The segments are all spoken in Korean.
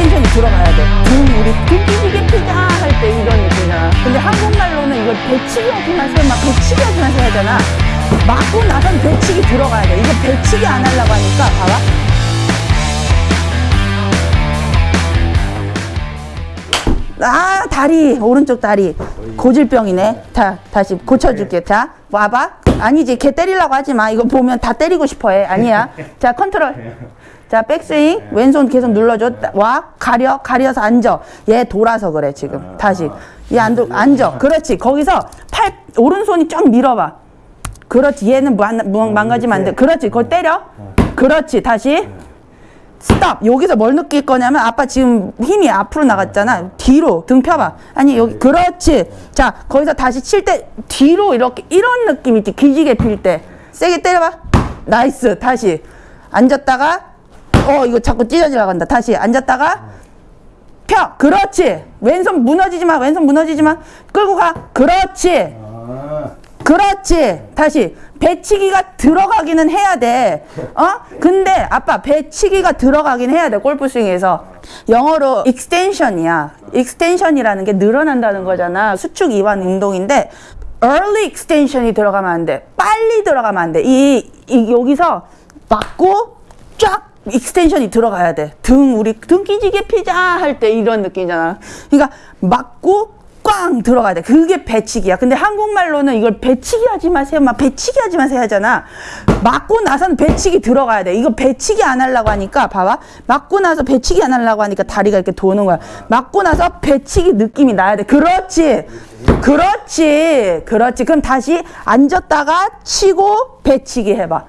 extension이 들어가야 돼. 등 우리 등 기지개 피자 할 때 이런 느낌이잖아. 근데 한국말로는 이걸 배치기 하지 마세요. 막 배치기 하지 마세요 하잖아. 맞고 나선 배치기 들어가야 돼. 이거 배치기 안 하려고 하니까 봐봐. 아 다리 오른쪽 다리 고질병이네 자 다시 고쳐줄게 자 와봐 아니지 걔 때리려고 하지 마 이거 보면 다 때리고 싶어해 아니야 자 컨트롤 자 백스윙. 왼손 계속 눌러줘. 와 가려 가려서 앉아. 얘 돌아서 그래 지금. 다시. 얘 안 앉아. 그렇지. 거기서 팔 오른손이 쫙 밀어봐. 그렇지. 얘는 망, 망- 망가지면 안돼. 그렇지. 그거 때려. 그렇지. 다시. stop 여기서 뭘 느낄 거냐면 아빠 지금 힘이 앞으로 나갔잖아. 뒤로 등 펴봐. 아니 여기 그렇지. 자 거기서 다시 칠 때 뒤로 이렇게 이런 느낌 있지. 기지개 필 때. 세게 때려봐. nice. 다시. 앉았다가 어 이거 자꾸 찢어지려 간다 다시 앉았다가 펴 그렇지 왼손 무너지지 마 왼손 무너지지 마 끌고 가 그렇지 아, 그렇지. 다시 배치기가 들어가기는 해야 돼. 어? 근데 아빠 배치기가 들어가긴 해야 돼. 골프 스윙에서. 영어로 extension이야. extension이라는 게 늘어난다는 거잖아. 수축 이완 운동인데 early extension이 들어가면 안 돼. 빨리 들어가면 안 돼. 이, 이 여기서 맞고 쫙 extension이 들어가야 돼. 등 우리 등 기지개 피자 할 때 이런 느낌이잖아. 그러니까 맞고 꽝 들어가야 돼. 그게 배치기야. 근데 한국말로는 이걸 배치기 하지 마세요. 막 배치기 하지 마세요 하잖아. 맞고 나선 배치기 들어가야 돼. 이거 배치기 안 하려고 하니까 봐봐. 맞고 나서 배치기 안 하려고 하니까 다리가 이렇게 도는 거야. 맞고 나서 배치기 느낌이 나야 돼. 그렇지. 그렇지. 그렇지. 그럼 다시 앉았다가 치고 배치기 해봐.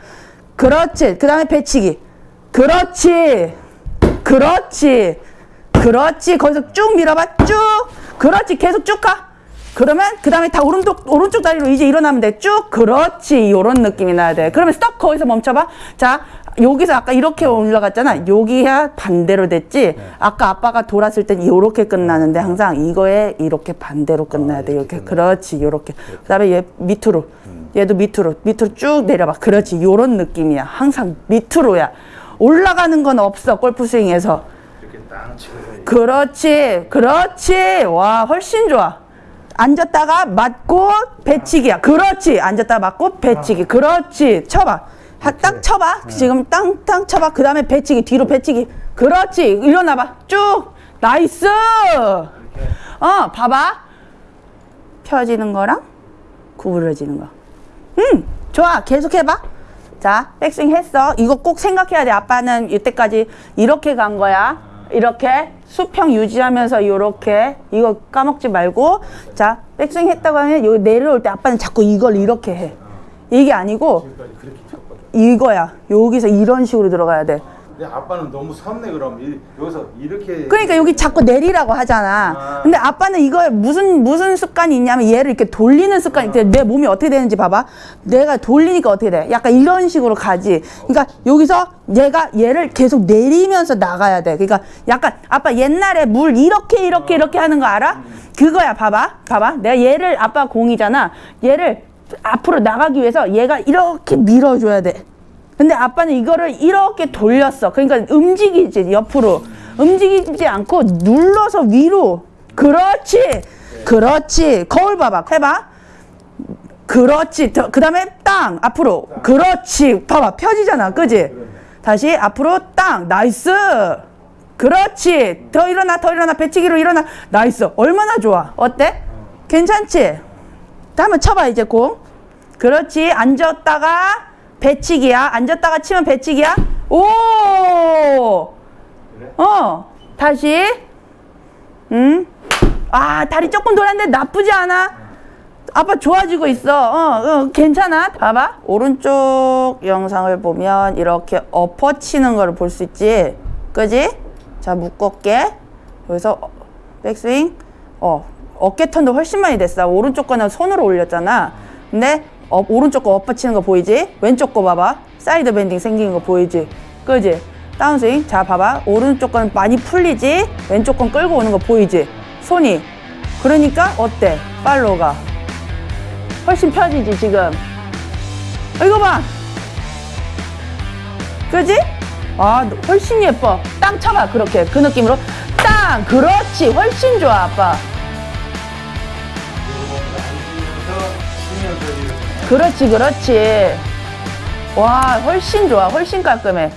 그렇지. 그 다음에 배치기. 그렇지. 그렇지. 그렇지. 거기서 쭉 밀어봐. 쭉. 그렇지. 계속 쭉 가. 그러면 그 다음에 다 오른쪽 오른쪽 다리로 이제 일어나면 돼. 쭉. 그렇지. 요런 느낌이 나야 돼. 그러면 스톱 거기서 멈춰봐. 자. 여기서 아까 이렇게 올라갔잖아. 여기야 반대로 됐지. 아까 아빠가 돌았을 땐 이렇게 끝나는데 항상 이거에 이렇게 반대로 끝나야 돼. 이렇게. 그렇지. 요렇게. 그 다음에 얘 밑으로. 얘도 밑으로. 밑으로 쭉 내려봐. 그렇지. 요런 느낌이야. 항상 밑으로야. 올라가는 건 없어. 골프 스윙에서. 그렇지, 그렇지. 와, 훨씬 좋아. 앉았다가 맞고 배치기야. 그렇지. 앉았다가 맞고 배치기. 그렇지. 쳐봐. 하- 딱 쳐봐. 지금 땅땅 쳐봐. 그 다음에 배치기. 뒤로 배치기. 그렇지. 일어나봐. 쭉. nice. 어, 봐봐. 펴지는 거랑 구부러지는 거. 음, 좋아. 계속 해봐. 자, 백스윙 했어. 이거 꼭 생각해야 돼. 아빠는 이때까지 이렇게 간 거야. 이렇게 수평 유지하면서 이렇게 이거 까먹지 말고 자, 백스윙 했다고 하면 여기 내려올 때 아빠는 자꾸 이걸 이렇게 해. 이게 아니고. 이거야. 여기서 이런 식으로 들어가야 돼. 근데 아빠는 너무 섰네 그럼 이, 여기서 이렇게 그러니까 여기 자꾸 내리라고 하잖아. 아. 근데 아빠는 이거에 무슨 무슨 습관이 있냐면 얘를 이렇게 돌리는 습관이 있대. 내 몸이 어떻게 되는지 봐봐. 내가 돌리니까 어떻게 돼? 약간 이런 식으로 가지. 그러니까 여기서 얘가 얘를 계속 내리면서 나가야 돼. 그러니까 약간 아빠 옛날에 물 이렇게 이렇게 이렇게 하는 거 알아? 그거야. 봐봐. 봐봐. 내가 얘를 아빠 공이잖아. 얘를 앞으로 나가기 위해서 얘가 이렇게 밀어줘야 돼. 근데 아빠는 이거를 이렇게 돌렸어. 그러니까 움직이지, 옆으로. 움직이지 않고 눌러서 위로. 그렇지. 그렇지. 거울 봐봐. 해봐. 그렇지. 그 다음에 땅. 앞으로. 그렇지. 봐봐. 펴지잖아. 그지? 다시 앞으로 땅. nice. 그렇지. 더 일어나, 더 일어나. 배치기로 일어나. nice. 얼마나 좋아. 어때? 괜찮지? 자, 한번 쳐봐, 이제 공. 그렇지. 앉았다가 배치기야. 앉았다가 치면 배치기야. 오! 어. 다시. 응? 아, 다리 조금 돌았는데 나쁘지 않아. 아빠 좋아지고 있어. 어, 어, 괜찮아. 봐봐. 오른쪽 영상을 보면 이렇게 엎어 치는 걸 볼 수 있지. 그지? 자, 묶을게. 여기서 어, 백스윙. 어, 어깨 턴도 훨씬 많이 됐어. 오른쪽 거는 손으로 올렸잖아. 근데 어, 오른쪽 거 엎어 치는 거 보이지? 왼쪽 거 봐봐. side bending 생기는 거 보이지? 그지? 다운스윙. 자, 봐봐. 오른쪽 건 많이 풀리지? 왼쪽 건 끌고 오는 거 보이지? 손이. 그러니까 어때? 팔로우가. 훨씬 펴지지, 지금. 어, 이거 봐. 그지? 아 훨씬 예뻐 땅 쳐봐 그렇게 그 느낌으로 땅 그렇지 훨씬 좋아 아빠 그렇지 그렇지. 와 훨씬 좋아 훨씬 깔끔해